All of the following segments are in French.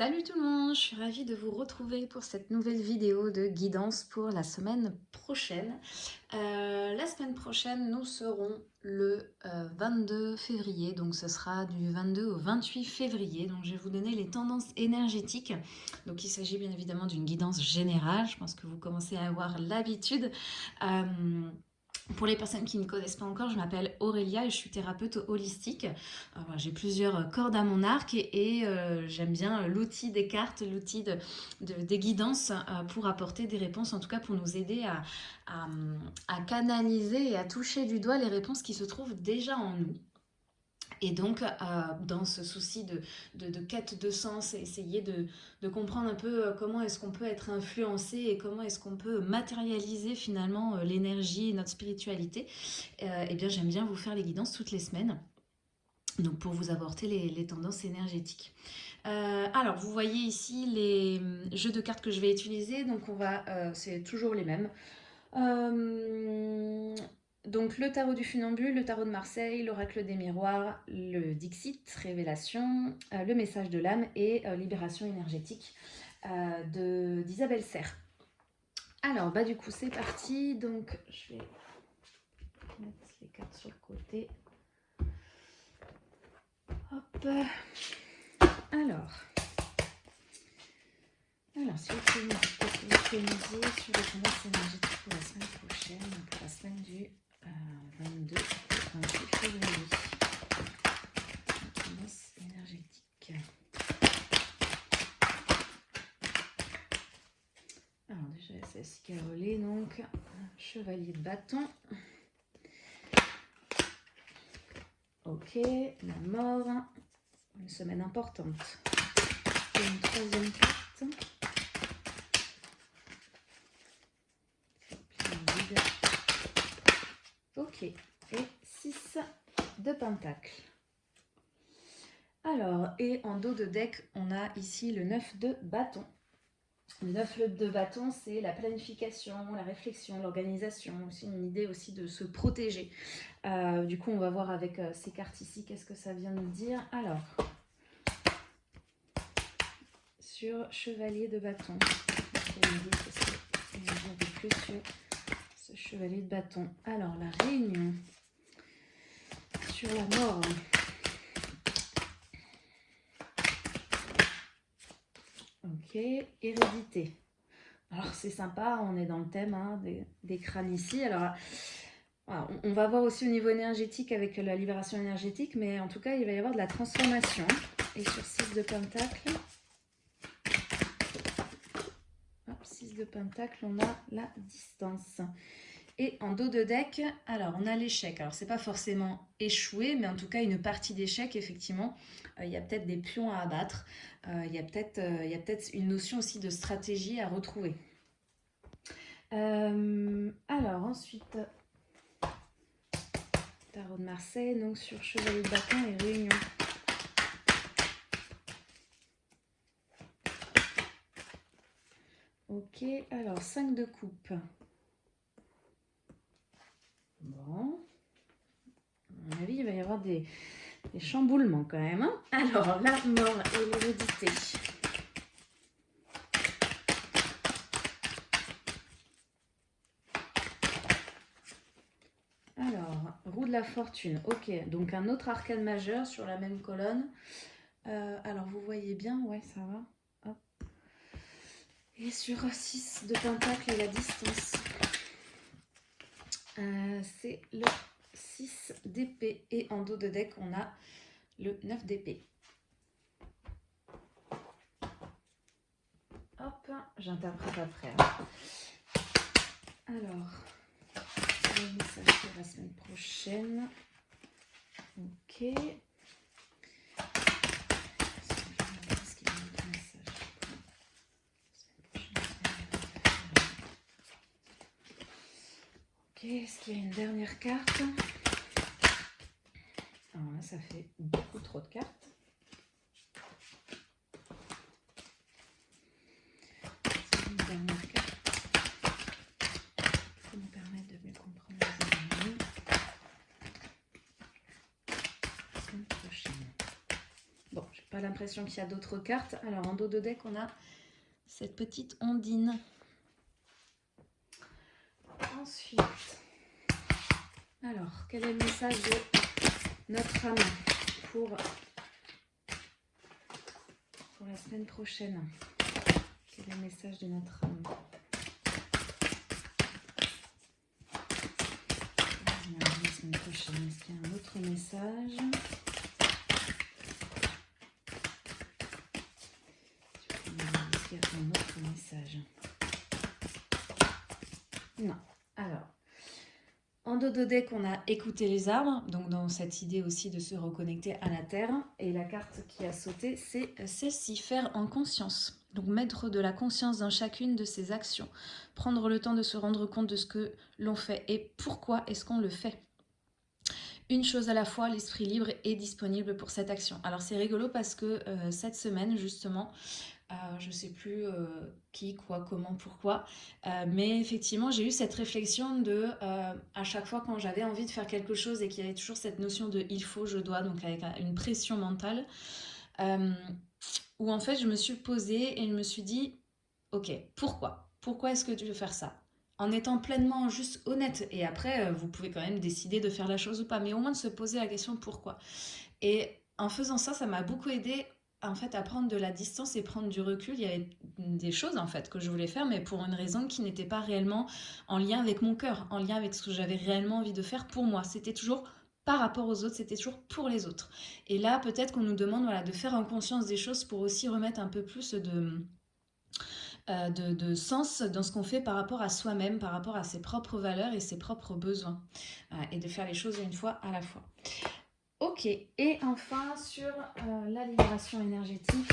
Salut tout le monde, je suis ravie de vous retrouver pour cette nouvelle vidéo de guidance pour la semaine prochaine. Euh, la semaine prochaine, nous serons le 22 euh, février, donc ce sera du 22 au 28 février. Donc je vais vous donner les tendances énergétiques. Donc il s'agit bien évidemment d'une guidance générale, je pense que vous commencez à avoir l'habitude. Euh, pour les personnes qui ne connaissent pas encore, je m'appelle Aurélia et je suis thérapeute holistique. J'ai plusieurs cordes à mon arc et, euh, j'aime bien l'outil des cartes, l'outil de, des guidances euh, pour apporter des réponses, en tout cas pour nous aider à canaliser et à toucher du doigt les réponses qui se trouvent déjà en nous. Et donc, euh, dans ce souci de, de, quête de sens, essayer de, comprendre un peu euh, comment est-ce qu'on peut être influencé et comment est-ce qu'on peut matérialiser finalement euh, l'énergie et notre spiritualité, eh bien j'aime bien vous faire les guidances toutes les semaines. Donc pour vous apporter les, les tendances énergétiques. alors vous voyez ici les hum, jeux de cartes que je vais utiliser. Donc on va, c'est toujours les mêmes. Donc le tarot du funambule, le tarot de Marseille, l'oracle des miroirs, le Dixit, révélation, euh, le message de l'âme et euh, libération énergétique euh, d'Isabelle Serre. Alors bah du coup c'est parti, donc je vais mettre les cartes sur le côté. Hop. Alors, alors si vous pouvez me sur les tendances énergétiques pour la semaine prochaine, pour la semaine du 22 28 février. énergétique. Alors déjà qui relais donc chevalier de bâton. Ok, la mort, une semaine importante. une troisième carte. Et 6 de pentacle. Alors, et en dos de deck, on a ici le 9 de bâton. Le 9 de bâton, c'est la planification, la réflexion, l'organisation, aussi une idée aussi de se protéger. Euh, du coup, on va voir avec euh, ces cartes ici, qu'est-ce que ça vient nous dire. Alors, sur chevalier de bâton, plus chevalier de bâton. Alors, la réunion sur la mort. Ok, hérédité. Alors, c'est sympa, on est dans le thème hein, des, crânes ici. Alors, on va voir aussi au niveau énergétique avec la libération énergétique, mais en tout cas, il va y avoir de la transformation. Et sur 6 de pentacle, 6 de pentacle, on a la distance. Et en dos de deck, alors on a l'échec. Alors c'est pas forcément échoué, mais en tout cas une partie d'échec, effectivement, euh, il y a peut-être des pions à abattre. Euh, il y a peut-être euh, peut une notion aussi de stratégie à retrouver. alors ensuite, Tarot de Marseille, donc sur Chevalier de bâton et Réunion. Ok, alors 5 de coupe. Bon. À mon avis, il va y avoir des, chamboulements quand même. Hein. Alors, la mort et l'hérédité. Alors, roue de la fortune. Ok, donc un autre arcane majeur sur la même colonne. Euh, alors, vous voyez bien, ouais, ça va. Et sur 6 de pentacle et la distance. Euh, c'est le 6 d'épée et en dos de deck, on a le 9 d'épée. Hop, j'interprète après. Hein. Alors, le message la semaine prochaine. Ok. Est-ce qu'il y a une dernière carte Alors là, ça fait beaucoup trop de cartes. Une dernière carte pour nous permettre de mieux comprendre les événements. La semaine prochaine. Bon, j'ai pas l'impression qu'il y a d'autres cartes. Alors, en dos de deck, on a cette petite ondine. Ensuite, alors, quel est le message de notre âme pour, pour la semaine prochaine? Quel est le message de notre âme La semaine prochaine, est-ce qu'il y a un autre message? Est-ce qu'il y a un autre message? Non. Alors, en dos de deck, on a écouté les arbres, donc dans cette idée aussi de se reconnecter à la terre. Et la carte qui a sauté, c'est celle-ci, faire en conscience. Donc mettre de la conscience dans chacune de ses actions. Prendre le temps de se rendre compte de ce que l'on fait et pourquoi est-ce qu'on le fait. Une chose à la fois, l'esprit libre est disponible pour cette action. Alors c'est rigolo parce que euh, cette semaine, justement, euh, je ne sais plus euh, qui, quoi, comment, pourquoi. Euh, mais effectivement, j'ai eu cette réflexion de, à chaque fois quand j'avais envie de faire quelque chose et qu'il y avait toujours cette notion de il faut, je dois, donc avec une pression mentale, où en fait je me suis posée et je me suis dit, ok, pourquoi? Pourquoi est-ce que tu veux faire ça? En étant pleinement juste honnête. Et après, vous pouvez quand même décider de faire la chose ou pas, mais au moins de se poser la question pourquoi. Et en faisant ça, ça m'a beaucoup aidé en fait à prendre de la distance et prendre du recul. Il y avait des choses en fait que je voulais faire, mais pour une raison qui n'était pas réellement en lien avec mon cœur, en lien avec ce que j'avais réellement envie de faire pour moi. C'était toujours par rapport aux autres, c'était toujours pour les autres. Et là, peut-être qu'on nous demande voilà, de faire en conscience des choses pour aussi remettre un peu plus de, euh, sens dans ce qu'on fait par rapport à soi-même, par rapport à ses propres valeurs et ses propres besoins. Euh, et de faire les choses une fois à la fois. Ok, et enfin sur euh, la libération énergétique.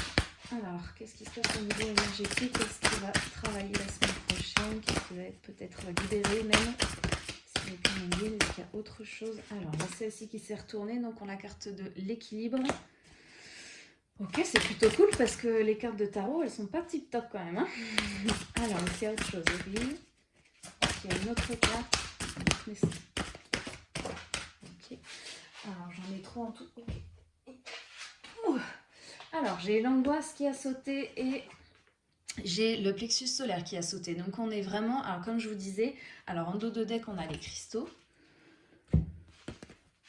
Alors, qu'est-ce qui se passe au niveau énergétique? Qu'est-ce qui va travailler la semaine prochaine? Qu'est-ce qui va être peut-être libéré même? Est-ce qu'il y a autre chose? Alors, celle-ci qui s'est retournée, donc on a la carte de l'équilibre. Ok, c'est plutôt cool parce que les cartes de tarot, elles sont pas tip top quand même. Hein Alors, il y a autre chose. Il y a une autre carte. Alors, j'en ai trop en tout. Alors, j'ai l'angoisse qui a sauté et j'ai le plexus solaire qui a sauté. Donc, on est vraiment... Alors, comme je vous disais, alors en dos de deck, on a les cristaux.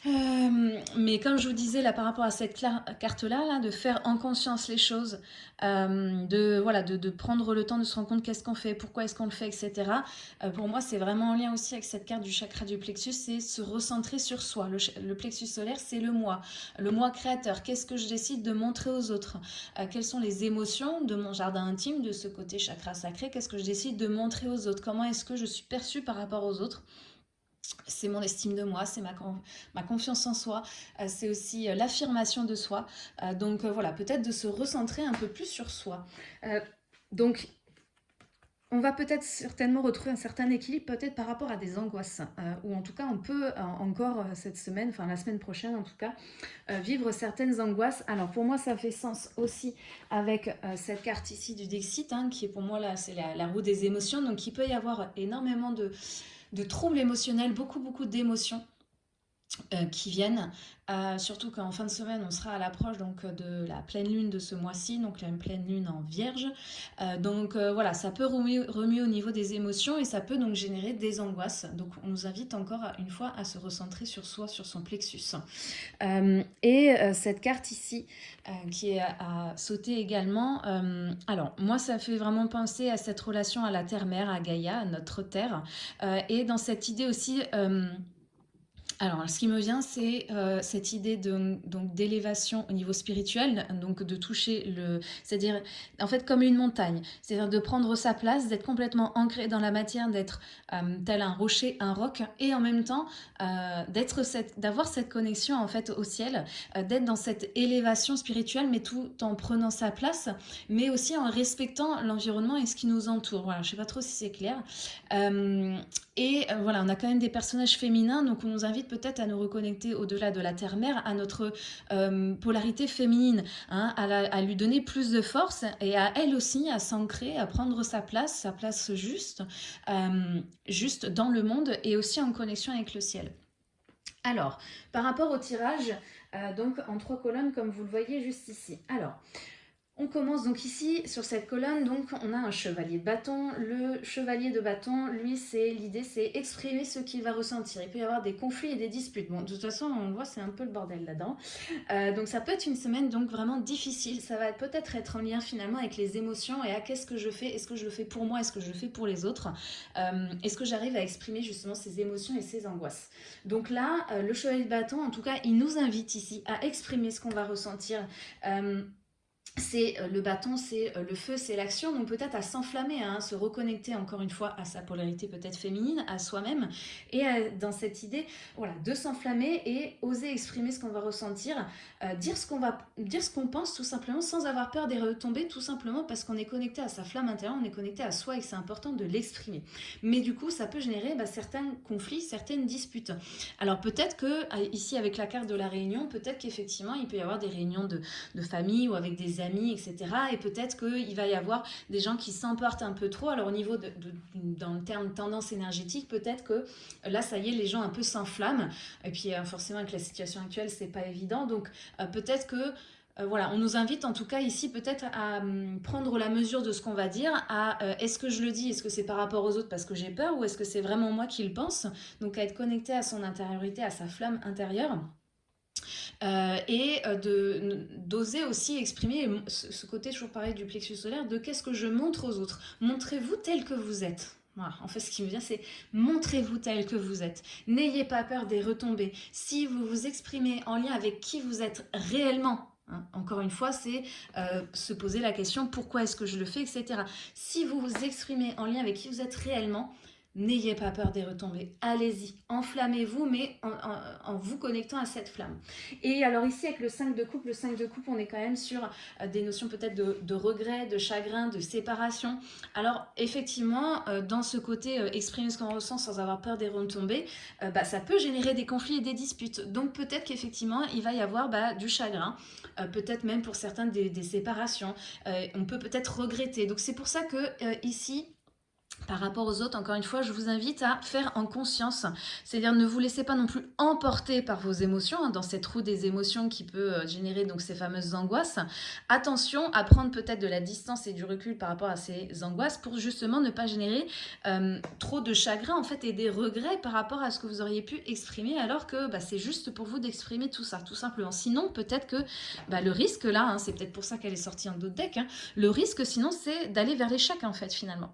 Euh, mais comme je vous disais là par rapport à cette carte-là, là, de faire en conscience les choses, euh, de, voilà, de, prendre le temps de se rendre compte qu'est-ce qu'on fait, pourquoi est-ce qu'on le fait, etc. Euh, pour moi, c'est vraiment en lien aussi avec cette carte du chakra du plexus, c'est se recentrer sur soi. Le, plexus solaire, c'est le moi, le moi créateur. Qu'est-ce que je décide de montrer aux autres? Quelles sont les émotions de mon jardin intime, de ce côté chakra sacré? Qu'est-ce que je décide de montrer aux autres? Comment est-ce que je suis perçue par rapport aux autres? C'est mon estime de moi, c'est ma, confiance en soi, euh, c'est aussi euh, l'affirmation de soi. Euh, donc voilà, peut-être de se recentrer un peu plus sur soi. donc, on va peut-être certainement retrouver un certain équilibre, peut-être par rapport à des angoisses, ou en tout cas, on peut encore cette semaine, enfin la semaine prochaine en tout cas, vivre certaines angoisses. Alors pour moi, ça fait sens aussi avec cette carte ici du Dixit, hein, qui est pour moi là, c'est la roue des émotions, donc il peut y avoir énormément de de troubles émotionnels, beaucoup, beaucoup d'émotions euh, qui viennent, euh, surtout qu'en fin de semaine, on sera à l'approche donc de la pleine lune de ce mois-ci, donc une pleine lune en vierge. Euh, donc voilà, ça peut remuer, au niveau des émotions et ça peut donc générer des angoisses. Donc on nous invite encore une fois à se recentrer sur soi, sur son plexus. et cette carte ici, qui est à, sauter également, alors moi ça fait vraiment penser à cette relation à la terre-mère, à Gaïa, à notre terre, et dans cette idée aussi alors, ce qui me vient, c'est euh, cette idée d'élévation au niveau spirituel, donc de toucher le... C'est-à-dire, en fait, comme une montagne. C'est-à-dire de prendre sa place, d'être complètement ancré dans la matière, d'être euh, tel un rocher, un roc, et en même temps, euh, d'être cette, d'avoir cette connexion, en fait, au ciel, d'être dans cette élévation spirituelle, mais tout en prenant sa place, mais aussi en respectant l'environnement et ce qui nous entoure. Voilà, je sais pas trop si c'est clair. et voilà, on a quand même des personnages féminins, donc on nous invite peut-être à nous reconnecter au-delà de la terre-mère, à notre euh, polarité féminine, hein, à, lui donner plus de force et à elle aussi à s'ancrer, à prendre sa place, sa place juste, euh, juste dans le monde et aussi en connexion avec le ciel. Alors, par rapport au tirage, donc en trois colonnes comme vous le voyez juste ici. Alors, on commence donc ici, sur cette colonne, donc on a un chevalier de bâton. Le chevalier de bâton, lui, c'est l'idée, c'est exprimer ce qu'il va ressentir. Il peut y avoir des conflits et des disputes. Bon, de toute façon, on voit, c'est un peu le bordel là-dedans. Euh, donc ça peut être une semaine donc vraiment difficile. Ça va peut-être être en lien finalement avec les émotions et à qu'est-ce que je fais? Est-ce que je le fais pour moi? Est-ce que je le fais pour les autres? Euh, Est-ce que j'arrive à exprimer justement ces émotions et ces angoisses? Donc là, euh, le chevalier de bâton, en tout cas, il nous invite ici à exprimer ce qu'on va ressentir c'est euh, le bâton, c'est euh, le feu, c'est l'action, donc peut-être à s'enflammer, hein, se reconnecter encore une fois à sa polarité peut-être féminine, à soi-même, et dans cette idée voilà, de s'enflammer et oser exprimer ce qu'on va ressentir, euh, dire ce qu'on va pense tout simplement sans avoir peur des retombées, tout simplement parce qu'on est connecté à sa flamme intérieure, on est connecté à soi et c'est important de l'exprimer. Mais du coup, ça peut générer bah, certains conflits, certaines disputes. Alors peut-être que ici avec la carte de la réunion, peut-être qu'effectivement il peut y avoir des réunions de famille ou avec des amis etc. Et peut-être qu'il va y avoir des gens qui s'emportent un peu trop. Alors au niveau de, dans le terme tendance énergétique, peut-être que là, ça y est, les gens un peu s'enflamment. Et puis euh, forcément, avec la situation actuelle, c'est pas évident. Donc euh, peut-être que euh, voilà, on nous invite en tout cas ici peut-être à hum, prendre la mesure de ce qu'on va dire, à est-ce que je le dis, est-ce que c'est par rapport aux autres parce que j'ai peur? Ou est-ce que c'est vraiment moi qui le pense? Donc à être connecté à son intériorité, à sa flamme intérieure. Euh, et euh, d'oser aussi exprimer ce, côté, toujours pareil, du plexus solaire, de qu'est-ce que je montre aux autres. Montrez-vous tel que vous êtes. Voilà. En fait, ce qui me vient, c'est montrez-vous tel que vous êtes. N'ayez pas peur des retombées. Si vous vous exprimez en lien avec qui vous êtes réellement, hein, encore une fois, c'est euh, se poser la question pourquoi est-ce que je le fais, etc. Si vous vous exprimez en lien avec qui vous êtes réellement, N'ayez pas peur des retombées, allez-y, enflammez-vous, mais en, vous connectant à cette flamme. Et alors ici, avec le 5 de coupe, le 5 de coupe, on est quand même sur euh, des notions peut-être de, regret, de chagrin, de séparation. Alors effectivement, euh, dans ce côté euh, exprimer ce qu'on ressent sans avoir peur des retombées, bah, ça peut générer des conflits et des disputes. Donc peut-être qu'effectivement, il va y avoir bah, du chagrin, peut-être même pour certains des séparations. on peut peut-être regretter. Donc c'est pour ça que ici, par rapport aux autres, encore une fois, je vous invite à faire en conscience. C'est-à-dire ne vous laissez pas non plus emporter par vos émotions, hein, dans cette roue des émotions qui peut euh, générer donc ces fameuses angoisses. Attention à prendre peut-être de la distance et du recul par rapport à ces angoisses pour justement ne pas générer euh, trop de chagrin en fait et des regrets par rapport à ce que vous auriez pu exprimer alors que bah, c'est juste pour vous d'exprimer tout ça, tout simplement. Sinon, peut-être que bah, le risque là, hein, c'est peut-être pour ça qu'elle est sortie en d'autres decks, hein, le risque sinon c'est d'aller vers l'échec en fait finalement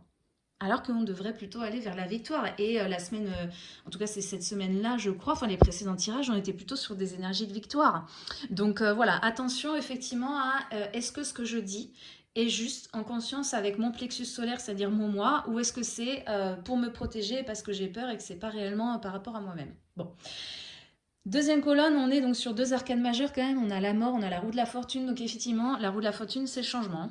alors qu'on devrait plutôt aller vers la victoire. Et euh, la semaine, euh, en tout cas c'est cette semaine-là, je crois, enfin les précédents tirages, on était plutôt sur des énergies de victoire. Donc euh, voilà, attention effectivement à est-ce que ce que je dis est juste en conscience avec mon plexus solaire, c'est-à-dire mon moi, ou est-ce que c'est pour me protéger parce que j'ai peur et que c'est pas réellement par rapport à moi-même? Bon. Deuxième colonne, on est donc sur deux arcanes majeures quand même, on a la mort, on a la roue de la fortune, donc effectivement, la roue de la fortune, c'est le changement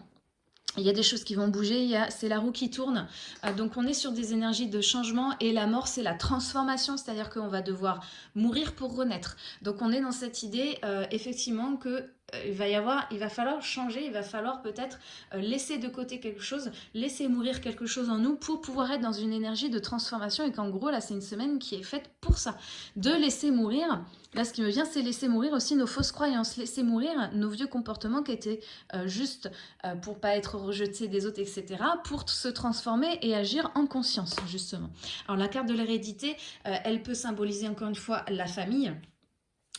il y a des choses qui vont bouger, c'est la roue qui tourne. Euh, donc on est sur des énergies de changement et la mort c'est la transformation, c'est-à-dire qu'on va devoir mourir pour renaître. Donc on est dans cette idée euh, effectivement que il va y avoir, il va falloir changer, il va falloir peut-être euh, laisser de côté quelque chose, laisser mourir quelque chose en nous pour pouvoir être dans une énergie de transformation et qu'en gros là c'est une semaine qui est faite pour ça, de laisser mourir. Là ce qui me vient c'est laisser mourir aussi nos fausses croyances, laisser mourir nos vieux comportements qui étaient euh, juste pour pas être rejetés des autres etc. pour se transformer et agir en conscience justement. Alors la carte de l'hérédité elle peut symboliser encore une fois la famille,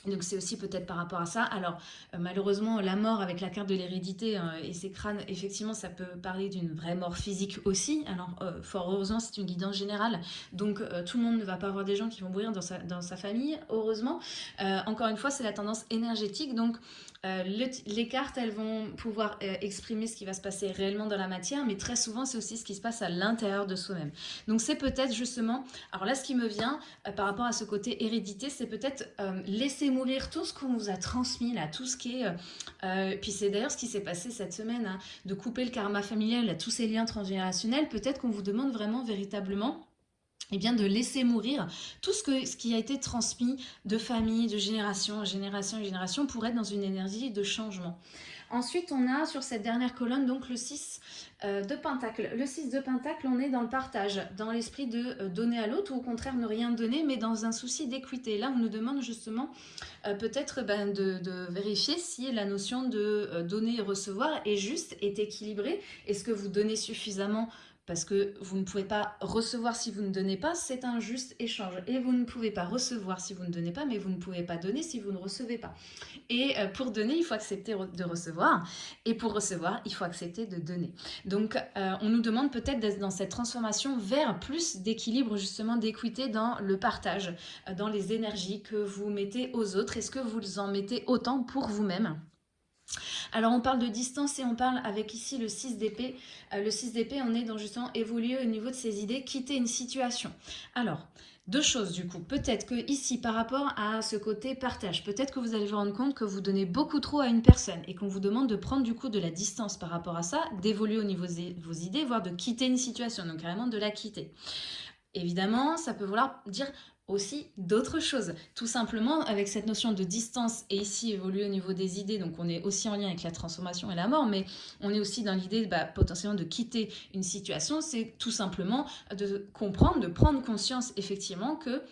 donc c'est aussi peut-être par rapport à ça. Alors euh, malheureusement la mort avec la carte de l'hérédité euh, et ses crânes, effectivement ça peut parler d'une vraie mort physique aussi. Alors euh, fort heureusement c'est une guidance générale, donc tout le monde ne va pas avoir des gens qui vont mourir dans sa, dans sa famille, heureusement. encore une fois c'est la tendance énergétique, donc euh, les cartes, elles vont pouvoir euh, exprimer ce qui va se passer réellement dans la matière, mais très souvent, c'est aussi ce qui se passe à l'intérieur de soi-même. Donc, c'est peut-être justement... Alors là, ce qui me vient euh, par rapport à ce côté hérédité, c'est peut-être laisser mourir tout ce qu'on vous a transmis, là, tout ce qui est... puis c'est d'ailleurs ce qui s'est passé cette semaine, hein, de couper le karma familial, tous ces liens transgénérationnels. Peut-être qu'on vous demande vraiment, véritablement eh bien de laisser mourir tout ce, que, ce qui a été transmis de famille, de génération en génération en génération pour être dans une énergie de changement. Ensuite, on a sur cette dernière colonne donc le 6 euh, de Pentacle. Le 6 de Pentacle, on est dans le partage, dans l'esprit de euh, donner à l'autre ou au contraire ne rien donner, mais dans un souci d'équité. Là, on nous demande justement euh, peut-être ben, de, vérifier si la notion de donner et recevoir est juste, est équilibrée. Est-ce que vous donnez suffisamment parce que vous ne pouvez pas recevoir si vous ne donnez pas, c'est un juste échange. Et vous ne pouvez pas recevoir si vous ne donnez pas, mais vous ne pouvez pas donner si vous ne recevez pas. Et euh, pour donner, il faut accepter de recevoir, et pour recevoir, il faut accepter de donner. Donc, euh, on nous demande peut-être d'être dans cette transformation vers plus d'équilibre, justement, d'équité dans le partage, euh, dans les énergies que vous mettez aux autres. Est-ce que vous en mettez autant pour vous-même? Alors on parle de distance et on parle avec ici le 6 d'épée. Euh, le 6 d'épée, on est dans justement évoluer au niveau de ses idées, quitter une situation. Alors, deux choses du coup. Peut-être que ici, par rapport à ce côté partage, peut-être que vous allez vous rendre compte que vous donnez beaucoup trop à une personne et qu'on vous demande de prendre du coup de la distance par rapport à ça, d'évoluer au niveau de vos idées, voire de quitter une situation, donc carrément de la quitter. Évidemment, ça peut vouloir dire aussi d'autres choses. Tout simplement, avec cette notion de distance, et ici évoluer au niveau des idées, donc on est aussi en lien avec la transformation et la mort, mais on est aussi dans l'idée bah, potentiellement de quitter une situation, c'est tout simplement de comprendre, de prendre conscience effectivement que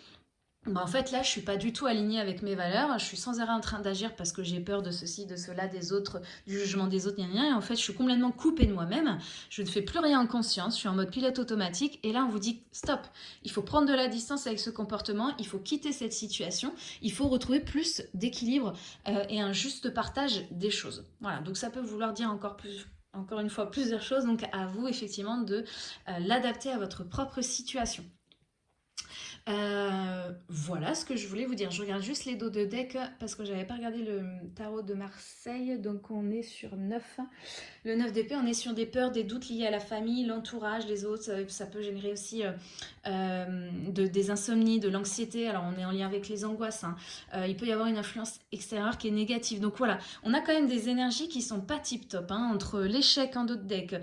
bah, en fait, là, je suis pas du tout alignée avec mes valeurs. Je suis sans arrêt en train d'agir parce que j'ai peur de ceci, de cela, des autres, du jugement des autres, Et en fait, je suis complètement coupée de moi-même. Je ne fais plus rien en conscience. Je suis en mode pilote automatique. Et là, on vous dit stop. Il faut prendre de la distance avec ce comportement. Il faut quitter cette situation. Il faut retrouver plus d'équilibre euh, et un juste partage des choses. Voilà. Donc, ça peut vouloir dire encore plus encore une fois plusieurs choses, donc à vous effectivement de euh, l'adapter à votre propre situation. Euh, voilà ce que je voulais vous dire. Je regarde juste les dos de deck parce que j'avais pas regardé le tarot de Marseille. Donc on est sur 9. Le 9 d'épée, on est sur des peurs, des doutes liés à la famille, l'entourage, les autres. Ça, peut générer aussi euh, euh, de, des insomnies, de l'anxiété. Alors on est en lien avec les angoisses. Hein. il peut y avoir une influence extérieure qui est négative. Donc voilà, on a quand même des énergies qui sont pas tip top. Hein, entre l'échec en dos de deck,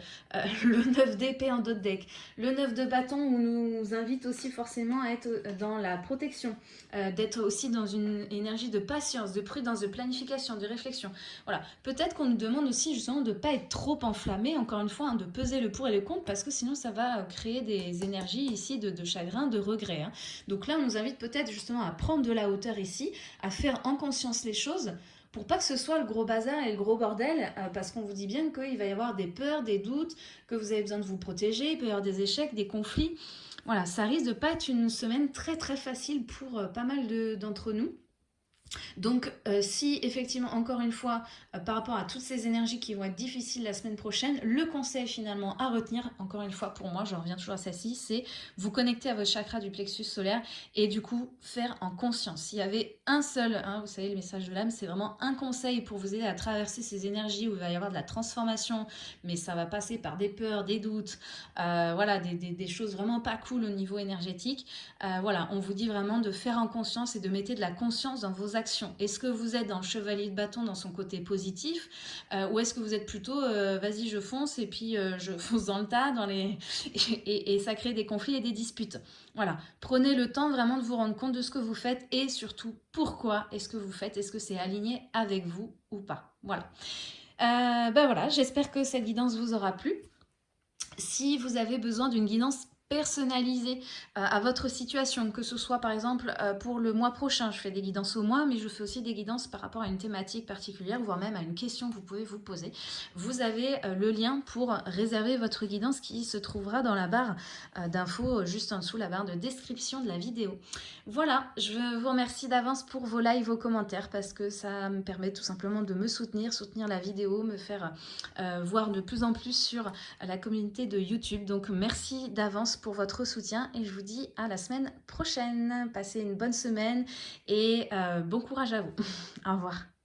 le 9 d'épée en dos de deck, le 9 de bâton où nous invite aussi forcément à être dans la protection, euh, d'être aussi dans une énergie de patience, de prudence, de planification, de réflexion. Voilà, peut-être qu'on nous demande aussi justement de ne pas être trop enflammé, encore une fois, hein, de peser le pour et le contre, parce que sinon ça va créer des énergies ici de, chagrin, de regret. Hein. Donc là, on nous invite peut-être justement à prendre de la hauteur ici, à faire en conscience les choses, pour pas que ce soit le gros bazar et le gros bordel, euh, parce qu'on vous dit bien qu'il va y avoir des peurs, des doutes, que vous avez besoin de vous protéger, il peut y avoir des échecs, des conflits. Voilà, ça risque de pas être une semaine très très facile pour euh, pas mal d'entre nous. Donc, euh, si effectivement, encore une fois, euh, par rapport à toutes ces énergies qui vont être difficiles la semaine prochaine, le conseil finalement à retenir, encore une fois pour moi, je reviens toujours à celle-ci, c'est vous connecter à votre chakra du plexus solaire et du coup faire en conscience. S'il y avait un seul, hein, vous savez, le message de l'âme, c'est vraiment un conseil pour vous aider à traverser ces énergies où il va y avoir de la transformation, mais ça va passer par des peurs, des doutes, euh, voilà, des, choses vraiment pas cool au niveau énergétique. voilà, on vous dit vraiment de faire en conscience et de mettre de la conscience dans vos actions est-ce que vous êtes dans chevalier de bâton dans son côté positif euh, ou est-ce que vous êtes plutôt euh, vas-y je fonce et puis euh, je fonce dans le tas dans les et, ça crée des conflits et des disputes. Voilà, prenez le temps vraiment de vous rendre compte de ce que vous faites et surtout pourquoi est-ce que vous faites, est-ce que c'est aligné avec vous ou pas. Voilà. ben voilà, j'espère que cette guidance vous aura plu. Si vous avez besoin d'une guidance personnalisé euh, à votre situation, que ce soit par exemple euh, pour le mois prochain, je fais des guidances au mois, mais je fais aussi des guidances par rapport à une thématique particulière, voire même à une question que vous pouvez vous poser. Vous avez euh, le lien pour réserver votre guidance qui se trouvera dans la barre d'infos juste en dessous, la barre de description de la vidéo. Voilà, je vous remercie d'avance pour vos likes, vos commentaires, parce que ça me permet tout simplement de me soutenir, soutenir la vidéo, me faire voir de plus en plus sur la communauté de YouTube. Donc merci d'avance pour votre soutien et je vous dis à la semaine prochaine. Passez une bonne semaine et euh, bon courage à vous. Au revoir.